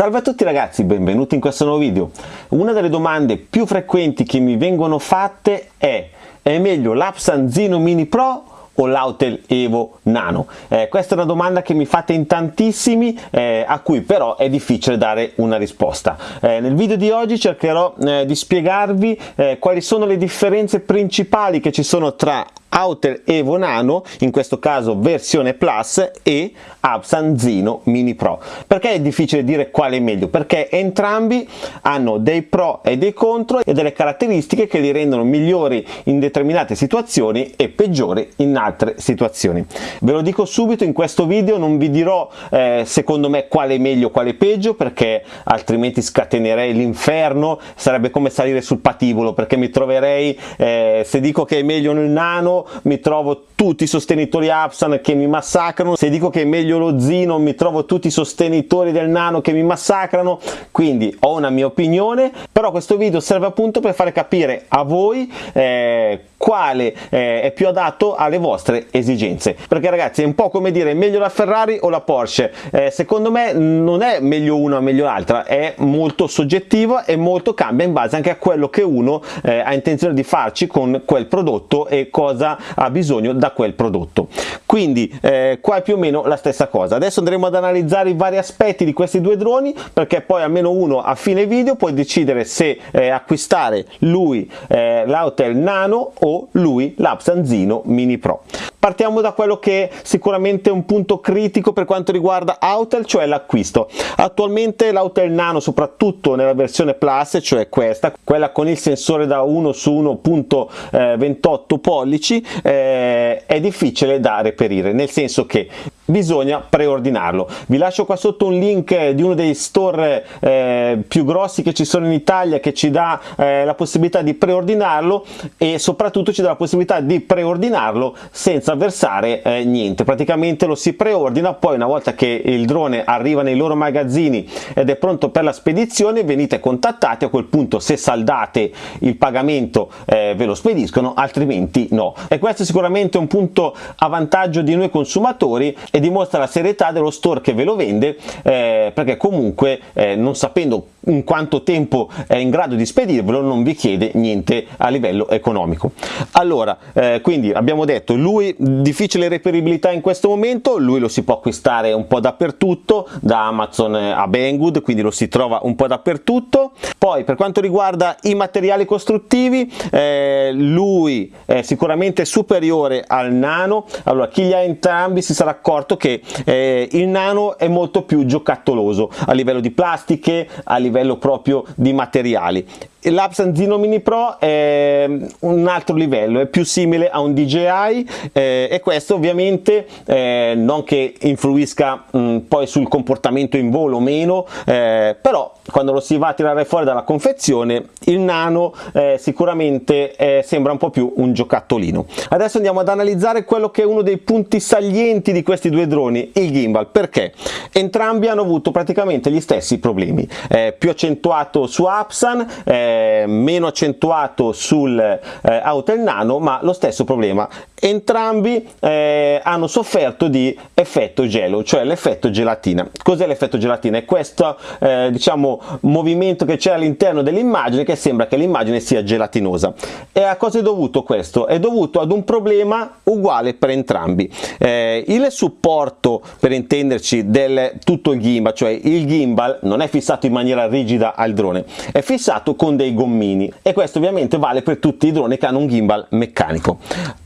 Salve a tutti ragazzi, benvenuti in questo nuovo video. Una delle domande più frequenti che mi vengono fatte è è meglio l'Apsanzino Mini Pro o l'Autel Evo Nano? Eh, questa è una domanda che mi fate in tantissimi eh, a cui però è difficile dare una risposta. Eh, nel video di oggi cercherò eh, di spiegarvi eh, quali sono le differenze principali che ci sono tra Outer Evo Nano, in questo caso versione Plus, e Absan Zino Mini Pro. Perché è difficile dire quale è meglio? Perché entrambi hanno dei pro e dei contro e delle caratteristiche che li rendono migliori in determinate situazioni e peggiori in altre situazioni. Ve lo dico subito in questo video, non vi dirò eh, secondo me quale è meglio quale è peggio perché altrimenti scatenerei l'inferno, sarebbe come salire sul patibolo perché mi troverei, eh, se dico che è meglio nel nano mi trovo tutti i sostenitori Apsan che mi massacrano, se dico che è meglio lo Zino mi trovo tutti i sostenitori del Nano che mi massacrano, quindi ho una mia opinione, però questo video serve appunto per fare capire a voi eh, quale eh, è più adatto alle vostre esigenze. Perché ragazzi è un po' come dire meglio la Ferrari o la Porsche? Eh, secondo me non è meglio una o meglio l'altra è molto soggettivo e molto cambia in base anche a quello che uno eh, ha intenzione di farci con quel prodotto e cosa ha bisogno da quel prodotto quindi eh, qua è più o meno la stessa cosa adesso andremo ad analizzare i vari aspetti di questi due droni perché poi almeno uno a fine video puoi decidere se eh, acquistare lui eh, l'Autel Nano o lui l'Apsanzino Mini Pro. Partiamo da quello che è sicuramente un punto critico per quanto riguarda Autel, cioè l'acquisto. Attualmente l'Autel Nano, soprattutto nella versione Plus, cioè questa, quella con il sensore da 1 su 1.28 pollici, eh, è difficile da reperire, nel senso che bisogna preordinarlo. Vi lascio qua sotto un link di uno dei store eh, più grossi che ci sono in Italia che ci dà eh, la possibilità di preordinarlo e soprattutto ci dà la possibilità di preordinarlo senza versare eh, niente. Praticamente lo si preordina, poi una volta che il drone arriva nei loro magazzini ed è pronto per la spedizione venite contattati, a quel punto se saldate il pagamento eh, ve lo spediscono, altrimenti no. E questo è sicuramente un punto a vantaggio di noi consumatori e dimostra la serietà dello store che ve lo vende eh, perché comunque eh, non sapendo in quanto tempo è in grado di spedirvelo non vi chiede niente a livello economico. Allora eh, quindi abbiamo detto lui difficile reperibilità in questo momento lui lo si può acquistare un po' dappertutto da Amazon a Banggood quindi lo si trova un po' dappertutto. Poi per quanto riguarda i materiali costruttivi eh, lui è sicuramente superiore al nano. Allora chi li ha entrambi si sarà accorto che eh, il nano è molto più giocattoloso a livello di plastiche a livello proprio di materiali l'Apsanzino Mini Pro è un altro livello, è più simile a un DJI eh, e questo ovviamente eh, non che influisca mh, poi sul comportamento in volo o meno, eh, però quando lo si va a tirare fuori dalla confezione il nano eh, sicuramente eh, sembra un po' più un giocattolino. Adesso andiamo ad analizzare quello che è uno dei punti salienti di questi due droni, il gimbal, perché? Entrambi hanno avuto praticamente gli stessi problemi, eh, più accentuato su Apsan, eh, meno accentuato sul eh, Autel Nano, ma lo stesso problema. Entrambi eh, hanno sofferto di effetto gelo, cioè l'effetto gelatina. Cos'è l'effetto gelatina? È questo eh, diciamo movimento che c'è all'interno dell'immagine che sembra che l'immagine sia gelatinosa. E a cosa è dovuto questo? È dovuto ad un problema uguale per entrambi. Eh, il supporto, per intenderci, del tutto il gimbal, cioè il gimbal non è fissato in maniera rigida al drone, è fissato con dei gommini e questo ovviamente vale per tutti i droni che hanno un gimbal meccanico.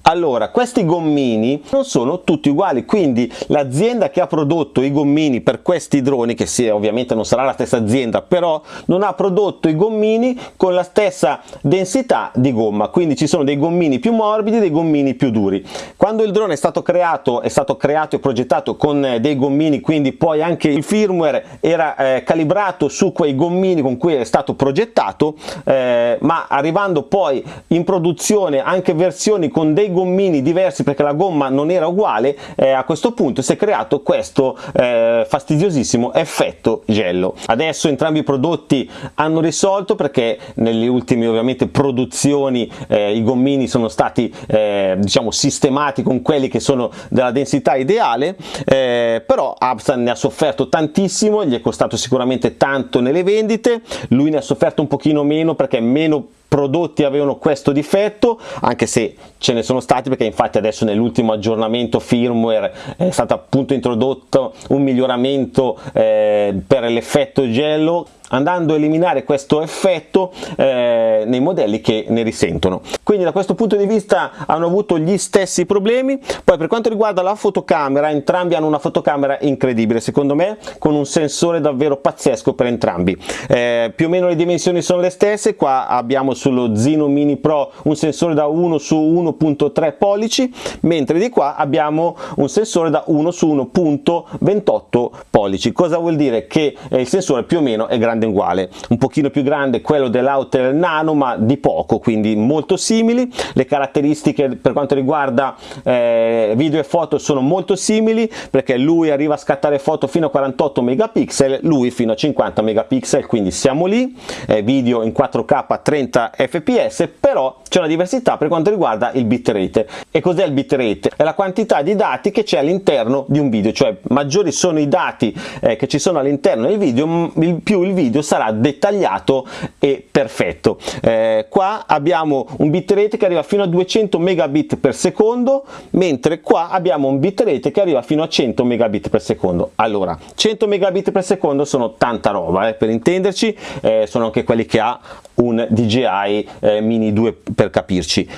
Allora, questi gommini non sono tutti uguali, quindi l'azienda che ha prodotto i gommini per questi droni, che sì, ovviamente non sarà la stessa azienda, però non ha prodotto i gommini con la stessa densità di gomma, quindi ci sono dei gommini più morbidi e dei gommini più duri. Quando il drone è stato creato, è stato creato e progettato con dei gommini, quindi poi anche il firmware era eh, calibrato su quei gommini con cui è stato progettato, eh, ma arrivando poi in produzione anche versioni con dei gommini diversi perché la gomma non era uguale eh, a questo punto si è creato questo eh, fastidiosissimo effetto gelo adesso entrambi i prodotti hanno risolto perché nelle ultime ovviamente produzioni eh, i gommini sono stati eh, diciamo sistemati con quelli che sono della densità ideale eh, però Absan ne ha sofferto tantissimo gli è costato sicuramente tanto nelle vendite lui ne ha sofferto un pochino meno perché meno prodotti avevano questo difetto anche se ce ne sono stati perché infatti adesso nell'ultimo aggiornamento firmware è stato appunto introdotto un miglioramento eh, per l'effetto gelo andando a eliminare questo effetto eh, nei modelli che ne risentono. Quindi da questo punto di vista hanno avuto gli stessi problemi. Poi per quanto riguarda la fotocamera entrambi hanno una fotocamera incredibile secondo me con un sensore davvero pazzesco per entrambi. Eh, più o meno le dimensioni sono le stesse. Qua abbiamo sullo Zino Mini Pro un sensore da 1 su 1.3 pollici mentre di qua abbiamo un sensore da 1 su 1.28 pollici. Cosa vuol dire? Che eh, il sensore più o meno è grande uguale. Un pochino più grande quello dell'Outer Nano ma di poco quindi molto simili. Le caratteristiche per quanto riguarda eh, video e foto sono molto simili perché lui arriva a scattare foto fino a 48 megapixel lui fino a 50 megapixel quindi siamo lì. Eh, video in 4k 30 fps però c'è una diversità per quanto riguarda il bitrate. E cos'è il bitrate? È la quantità di dati che c'è all'interno di un video cioè maggiori sono i dati eh, che ci sono all'interno del video più il video sarà dettagliato e perfetto. Eh, qua abbiamo un bitrate che arriva fino a 200 megabit per secondo mentre qua abbiamo un bitrate che arriva fino a 100 megabit per secondo. Allora 100 megabit per secondo sono tanta roba eh, per intenderci eh, sono anche quelli che ha un DJI eh, Mini 2 per capirci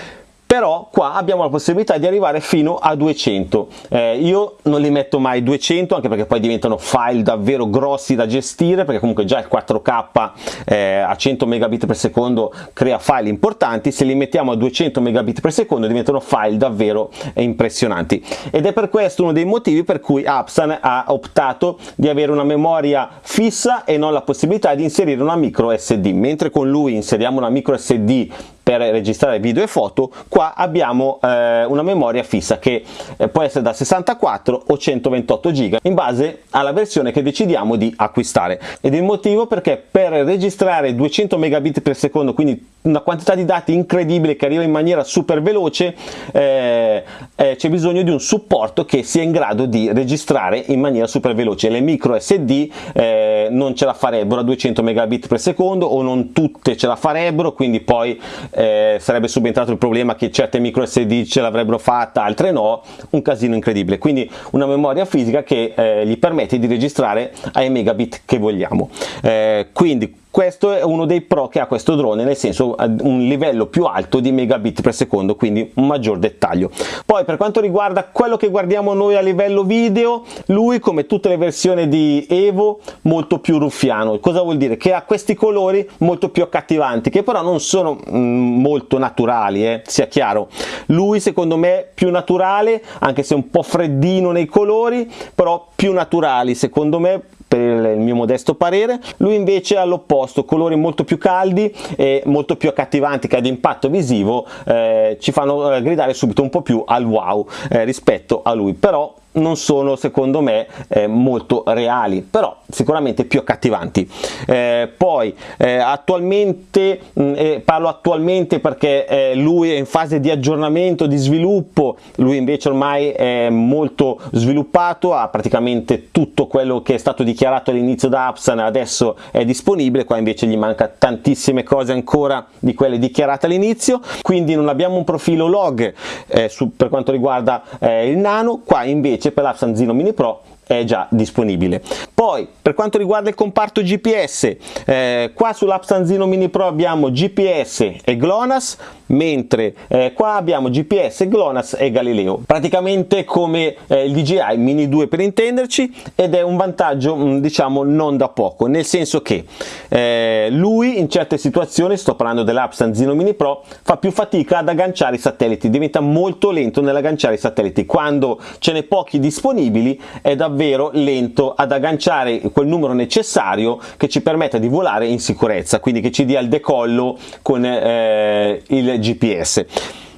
però qua abbiamo la possibilità di arrivare fino a 200 eh, io non li metto mai 200 anche perché poi diventano file davvero grossi da gestire perché comunque già il 4k eh, a 100 megabit per secondo crea file importanti. Se li mettiamo a 200 megabit per secondo diventano file davvero impressionanti. Ed è per questo uno dei motivi per cui Apsan ha optato di avere una memoria fissa e non la possibilità di inserire una micro SD mentre con lui inseriamo una micro SD per registrare video e foto qua abbiamo eh, una memoria fissa che eh, può essere da 64 o 128 giga in base alla versione che decidiamo di acquistare. Ed il motivo perché per registrare 200 megabit per secondo quindi una quantità di dati incredibile che arriva in maniera super veloce eh, eh, c'è bisogno di un supporto che sia in grado di registrare in maniera super veloce. Le micro SD eh, non ce la farebbero a 200 megabit per secondo o non tutte ce la farebbero quindi poi eh, sarebbe subentrato il problema che certe micro SD ce l'avrebbero fatta altre no. Un casino incredibile. Quindi una memoria fisica che eh, gli permette di registrare ai megabit che vogliamo. Eh, quindi questo è uno dei pro che ha questo drone nel senso un livello più alto di megabit per secondo quindi un maggior dettaglio. Poi per quanto riguarda quello che guardiamo noi a livello video lui come tutte le versioni di Evo molto più ruffiano. Cosa vuol dire? Che ha questi colori molto più accattivanti che però non sono mm, molto naturali eh, sia chiaro. Lui secondo me più naturale anche se un po' freddino nei colori però più naturali secondo me per il mio modesto parere. Lui invece all'opposto colori molto più caldi e molto più accattivanti che ad impatto visivo eh, ci fanno eh, gridare subito un po' più al wow eh, rispetto a lui. Però non sono secondo me eh, molto reali però sicuramente più accattivanti. Eh, poi eh, attualmente mh, mm, parlo attualmente perché eh, lui è in fase di aggiornamento di sviluppo lui invece ormai è molto sviluppato ha praticamente tutto quello che è stato dichiarato all'inizio da Apsan adesso è disponibile qua invece gli manca tantissime cose ancora di quelle dichiarate all'inizio quindi non abbiamo un profilo log eh, su, per quanto riguarda eh, il nano qua invece per la Sanzino Mini Pro è già disponibile. Poi per quanto riguarda il comparto GPS, eh, qua sull'app Sanzino Mini Pro abbiamo GPS e GLONASS, mentre eh, qua abbiamo GPS, GLONASS e Galileo, praticamente come eh, il DJI Mini 2 per intenderci ed è un vantaggio mm, diciamo non da poco, nel senso che eh, lui in certe situazioni, sto parlando dell'app Sanzino Mini Pro, fa più fatica ad agganciare i satelliti, diventa molto lento nell'agganciare i satelliti, quando ce n'è pochi disponibili è davvero davvero lento ad agganciare quel numero necessario che ci permetta di volare in sicurezza, quindi che ci dia il decollo con eh, il GPS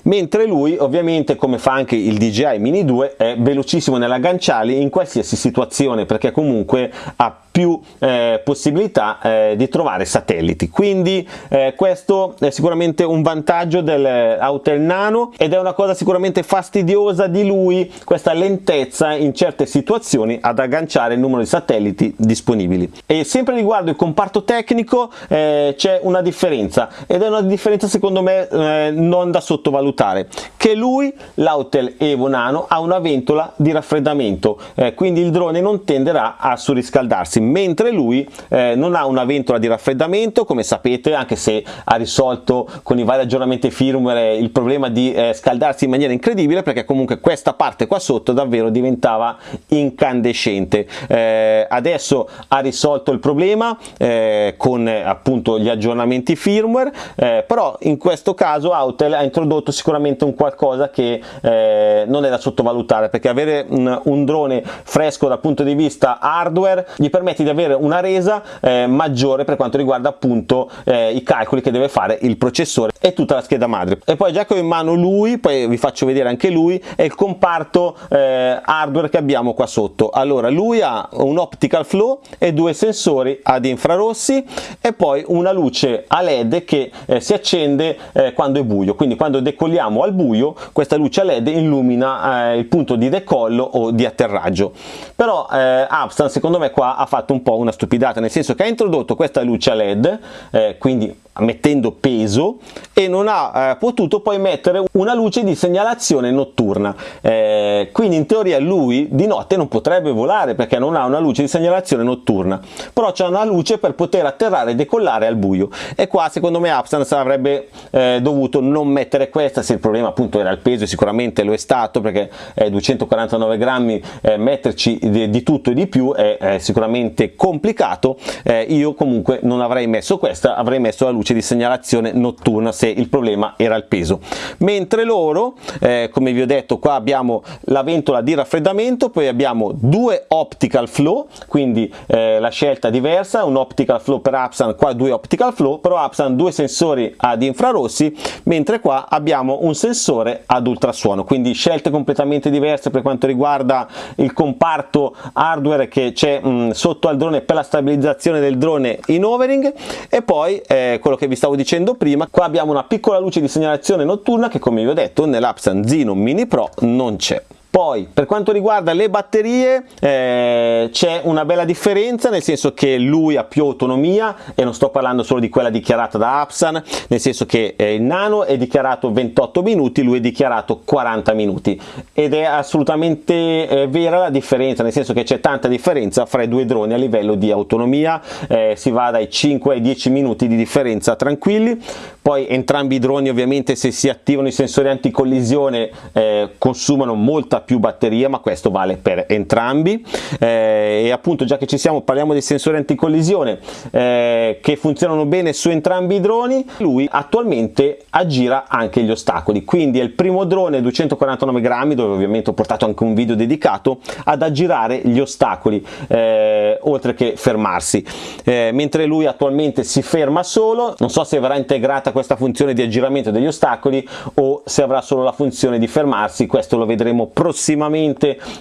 mentre lui ovviamente come fa anche il DJI Mini 2 è velocissimo nell'agganciarli in qualsiasi situazione perché comunque ha più eh, possibilità eh, di trovare satelliti. Quindi eh, questo è sicuramente un vantaggio dell'Autel Nano ed è una cosa sicuramente fastidiosa di lui questa lentezza in certe situazioni ad agganciare il numero di satelliti disponibili. E sempre riguardo il comparto tecnico eh, c'è una differenza ed è una differenza secondo me eh, non da sottovalutare che lui l'Autel Evo Nano ha una ventola di raffreddamento eh, quindi il drone non tenderà a surriscaldarsi mentre lui eh, non ha una ventola di raffreddamento come sapete anche se ha risolto con i vari aggiornamenti firmware il problema di eh, scaldarsi in maniera incredibile perché comunque questa parte qua sotto davvero diventava incandescente. Eh, adesso ha risolto il problema eh, con appunto gli aggiornamenti firmware eh, però in questo caso Autel ha introdotto sicuramente un qualcosa che eh, non è da sottovalutare perché avere un, un drone fresco dal punto di vista hardware gli permette permette di avere una resa eh, maggiore per quanto riguarda appunto eh, i calcoli che deve fare il processore e tutta la scheda madre. E poi già che ho in mano lui poi vi faccio vedere anche lui è il comparto eh, hardware che abbiamo qua sotto. Allora lui ha un optical flow e due sensori ad infrarossi e poi una luce a led che eh, si accende eh, quando è buio. Quindi quando decolliamo al buio questa luce a led illumina eh, il punto di decollo o di atterraggio. Però eh, Abstan secondo me qua ha fatto fatto un po' una stupidata, nel senso che ha introdotto questa luce led, eh, quindi mettendo peso e non ha eh, potuto poi mettere una luce di segnalazione notturna. Eh, quindi in teoria lui di notte non potrebbe volare perché non ha una luce di segnalazione notturna. Però c'è una luce per poter atterrare e decollare al buio. E qua secondo me Upstance avrebbe eh, dovuto non mettere questa se il problema appunto era il peso sicuramente lo è stato perché 249 grammi eh, metterci di, di, tutto e di più è, è sicuramente complicato. Eh, io comunque non avrei messo questa avrei messo la luce luce di segnalazione notturna se il problema era il peso. Mentre loro eh, come vi ho detto qua abbiamo la ventola di raffreddamento poi abbiamo due optical flow quindi eh, la scelta diversa un optical flow per Apsan qua due optical flow però Apsan due sensori ad infrarossi mentre qua abbiamo un sensore ad ultrasuono. Quindi scelte completamente diverse per quanto riguarda il comparto hardware che c'è sotto al drone per la stabilizzazione del drone in overing. E poi eh, quello che vi stavo dicendo prima qua abbiamo una piccola luce di segnalazione notturna che come vi ho detto nell'app Sanzino Mini Pro non c'è poi per quanto riguarda le batterie eh, c'è una bella differenza nel senso che lui ha più autonomia e non sto parlando solo di quella dichiarata da Apsan nel senso che eh, il Nano è dichiarato 28 minuti lui è dichiarato 40 minuti. Ed è assolutamente eh, vera la differenza nel senso che c'è tanta differenza fra i due droni a livello di autonomia eh, si va dai 5 ai 10 minuti di differenza tranquilli. Poi entrambi i droni ovviamente se si attivano i sensori anticollisione eh, consumano molta molta più batteria ma questo vale per entrambi. Eh, e appunto già che ci siamo parliamo dei sensori anticollisione eh, che funzionano bene su entrambi i droni lui attualmente aggira anche gli ostacoli. Quindi è il primo drone 249 grammi dove ovviamente ho portato anche un video dedicato ad aggirare gli ostacoli eh, oltre che fermarsi. Eh, mentre lui attualmente si ferma solo non so se verrà integrata questa funzione di aggiramento degli ostacoli o se avrà solo la funzione di fermarsi questo lo vedremo prossimamente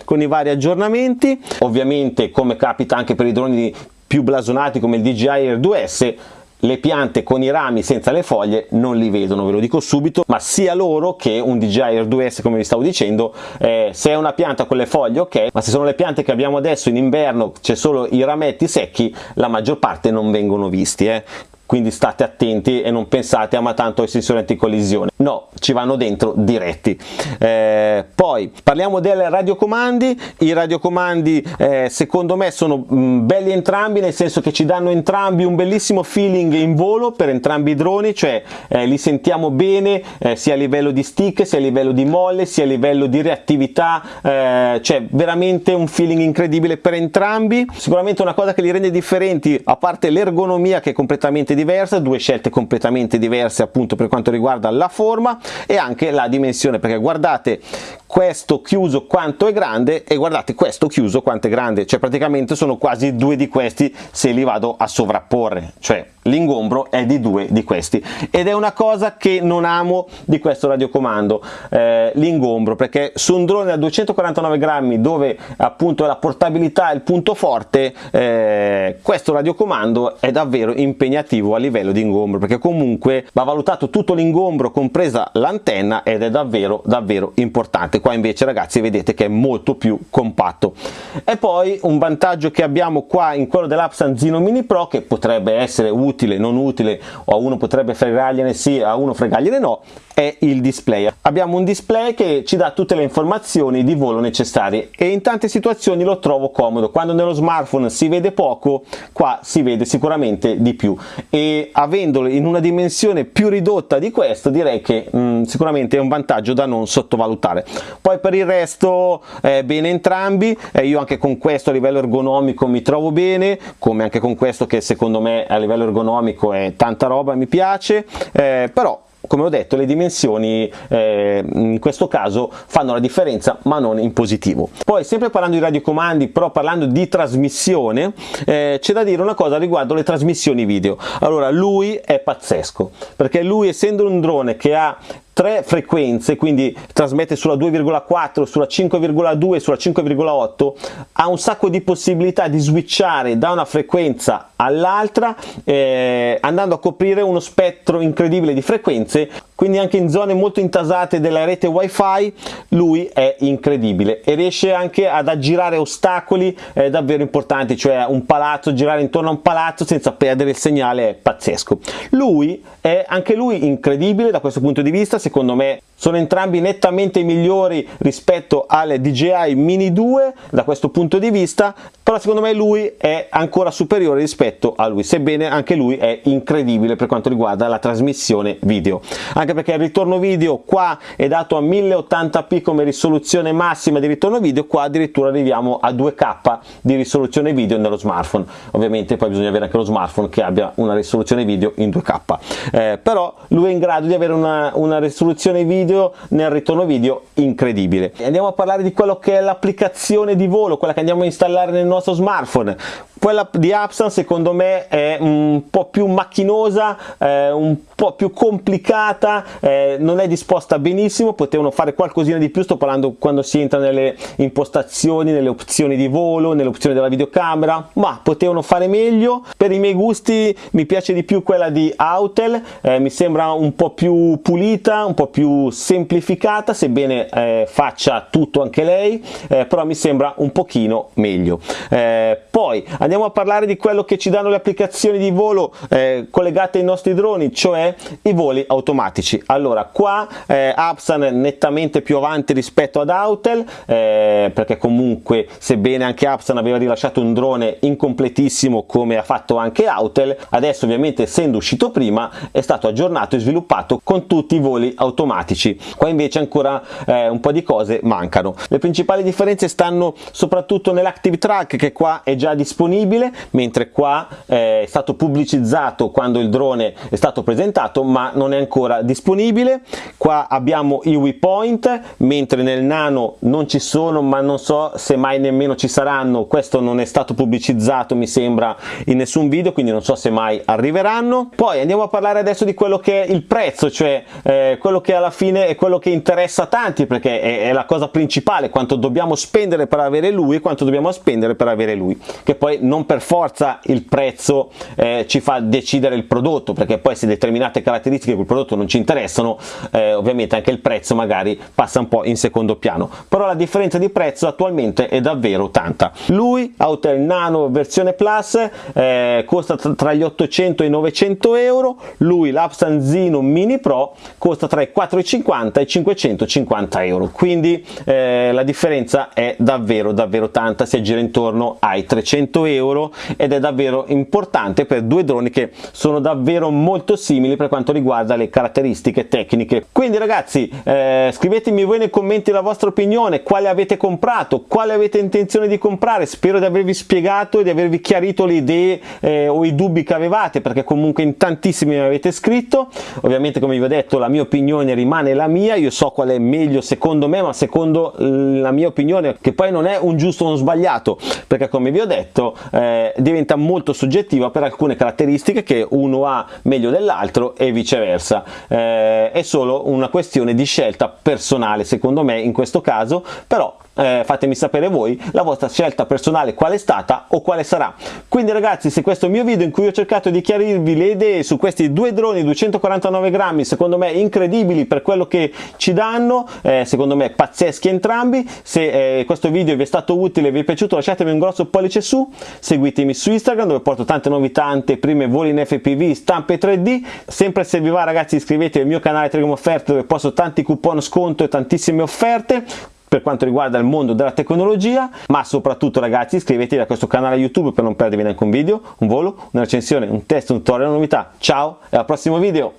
con i vari aggiornamenti ovviamente come capita anche per i droni più blasonati come il DJI Air 2S le piante con i rami senza le foglie non li vedono, ve lo dico subito, ma sia loro che un DJI Air 2S come vi stavo dicendo, eh, se è una pianta con le foglie ok, ma se sono le piante che abbiamo adesso in inverno c'è solo i rametti secchi, la maggior parte non vengono visti. Eh quindi state attenti e non pensate a ma tanto ai sensori anticollisione no ci vanno dentro diretti. Eh, poi parliamo dei radiocomandi. I radiocomandi eh, secondo me sono mh, mm, belli entrambi nel senso che ci danno entrambi un bellissimo feeling in volo per entrambi i droni cioè eh, li sentiamo bene eh, sia a livello di stick sia a livello di molle sia a livello di reattività eh, cioè veramente un feeling incredibile per entrambi. Sicuramente una cosa che li rende differenti a parte l'ergonomia che è completamente diversa, due scelte completamente diverse appunto per quanto riguarda la forma e anche la dimensione perché guardate questo chiuso quanto è grande e guardate questo chiuso quanto è grande cioè praticamente sono quasi due di questi se li vado a sovrapporre cioè l'ingombro è di due di questi. Ed è una cosa che non amo di questo radiocomando eh, l'ingombro perché su un drone da 249 grammi dove appunto la portabilità è il punto forte eh, questo radiocomando è davvero impegnativo a livello di ingombro perché comunque va valutato tutto l'ingombro compresa l'antenna ed è davvero davvero importante. Qua invece ragazzi vedete che è molto più compatto. E poi un vantaggio che abbiamo qua in quello dell'Apsan Zino Mini Pro che potrebbe essere utile non utile o a uno potrebbe fregargliene sì a uno fregargliene no è il display. Abbiamo un display che ci dà tutte le informazioni di volo necessarie e in tante situazioni lo trovo comodo. Quando nello smartphone si vede poco qua si vede sicuramente di più. E avendolo in una dimensione più ridotta di questo direi che mh, mm, sicuramente è un vantaggio da non sottovalutare. Poi per il resto eh, bene entrambi. Eh, io anche con questo a livello ergonomico mi trovo bene come anche con questo che secondo me a livello ergonomico è tanta roba mi piace. Eh, però come ho detto le dimensioni eh, in questo caso fanno la differenza ma non in positivo. Poi sempre parlando di radiocomandi però parlando di trasmissione eh, c'è da dire una cosa riguardo le trasmissioni video. Allora lui è pazzesco perché lui essendo un drone che ha tre frequenze, quindi trasmette sulla 2,4, sulla 5,2 e sulla 5,8, ha un sacco di possibilità di switchare da una frequenza all'altra eh, andando a coprire uno spettro incredibile di frequenze quindi anche in zone molto intasate della rete wifi lui è incredibile e riesce anche ad aggirare ostacoli eh, davvero importanti cioè un palazzo girare intorno a un palazzo senza perdere il segnale è pazzesco. Lui è anche lui incredibile da questo punto di vista secondo me sono entrambi nettamente migliori rispetto alle DJI Mini 2 da questo punto di vista però secondo me lui è ancora superiore rispetto a lui sebbene anche lui è incredibile per quanto riguarda la trasmissione video. Anche perché il ritorno video qua è dato a 1080p come risoluzione massima di ritorno video qua addirittura arriviamo a 2k di risoluzione video nello smartphone. Ovviamente poi bisogna avere anche lo smartphone che abbia una risoluzione video in 2k eh, però lui è in grado di avere una, una risoluzione video video nel ritorno video incredibile. Andiamo a parlare di quello che è l'applicazione di volo quella che andiamo a installare nel nostro smartphone. Quella di Apsan secondo me è un po' più macchinosa, eh, un più complicata, eh, non è disposta benissimo, potevano fare qualcosina di più, sto parlando quando si entra nelle impostazioni, nelle opzioni di volo, nelle opzioni della videocamera, ma potevano fare meglio. Per i miei gusti mi piace di più quella di Autel, eh, mi sembra un po' più pulita, un po' più semplificata, sebbene eh, faccia tutto anche lei, eh, però mi sembra un pochino meglio. Eh, poi andiamo a parlare di quello che ci danno le applicazioni di volo eh, collegate ai nostri droni cioè i voli automatici. Allora qua eh, Apsan è nettamente più avanti rispetto ad Autel eh, perché comunque sebbene anche Apsan aveva rilasciato un drone incompletissimo come ha fatto anche Autel adesso ovviamente essendo uscito prima è stato aggiornato e sviluppato con tutti i voli automatici. Qua invece ancora eh, un po' di cose mancano. Le principali differenze stanno soprattutto nell'active track che qua è già disponibile mentre qua eh, è stato pubblicizzato quando il drone è stato presentato ma non è ancora disponibile. Qua abbiamo i waypoint mentre nel nano non ci sono ma non so se mai nemmeno ci saranno. Questo non è stato pubblicizzato mi sembra in nessun video quindi non so se mai arriveranno. Poi andiamo a parlare adesso di quello che è il prezzo cioè eh, quello che alla fine è quello che interessa tanti perché è, è la cosa principale quanto dobbiamo spendere per avere lui e quanto dobbiamo spendere per avere lui che poi non per forza il prezzo eh, ci fa decidere il prodotto perché poi se determinate caratteristiche quel prodotto non ci interessano eh, ovviamente anche il prezzo magari passa un po' in secondo piano. Però la differenza di prezzo attualmente è davvero tanta. Lui Autel Nano versione Plus eh, costa tra gli 800 e i 900 euro. Lui l'Apsanzino Mini Pro costa tra i 450 e i 550 euro. Quindi eh, la differenza è davvero davvero tanta. Si aggira intorno ai 300 euro euro ed è davvero importante per due droni che sono davvero molto simili per quanto riguarda le caratteristiche tecniche. Quindi ragazzi eh, scrivetemi voi nei commenti la vostra opinione. Quale avete comprato? Quale avete intenzione di comprare? Spero di avervi spiegato e di avervi chiarito le idee eh, o i dubbi che avevate perché comunque in tantissimi mi avete scritto. Ovviamente come vi ho detto la mia opinione rimane la mia. Io so qual è meglio secondo me ma secondo la mia opinione che poi non è un giusto o un sbagliato perché come vi ho detto eh, diventa molto soggettiva per alcune caratteristiche che uno ha meglio dell'altro e viceversa. Eh, è solo una questione di scelta personale secondo me in questo caso però eh, fatemi sapere voi la vostra scelta personale qual è stata o quale sarà. Quindi ragazzi se questo è il mio video in cui ho cercato di chiarirvi le idee su questi due droni 249 grammi secondo me incredibili per quello che ci danno eh, secondo me pazzeschi entrambi. Se eh, questo video vi è stato utile e vi è piaciuto lasciatemi un grosso pollice su. Seguitemi su Instagram dove porto tante novità prime voli in FPV stampe 3D sempre se vi va ragazzi iscrivetevi al mio canale Telegram Offerte dove posto tanti coupon sconto e tantissime offerte per quanto riguarda il mondo della tecnologia ma soprattutto ragazzi iscrivetevi a questo canale youtube per non perdervi neanche un video un volo una recensione un test un tutorial una novità. Ciao e al prossimo video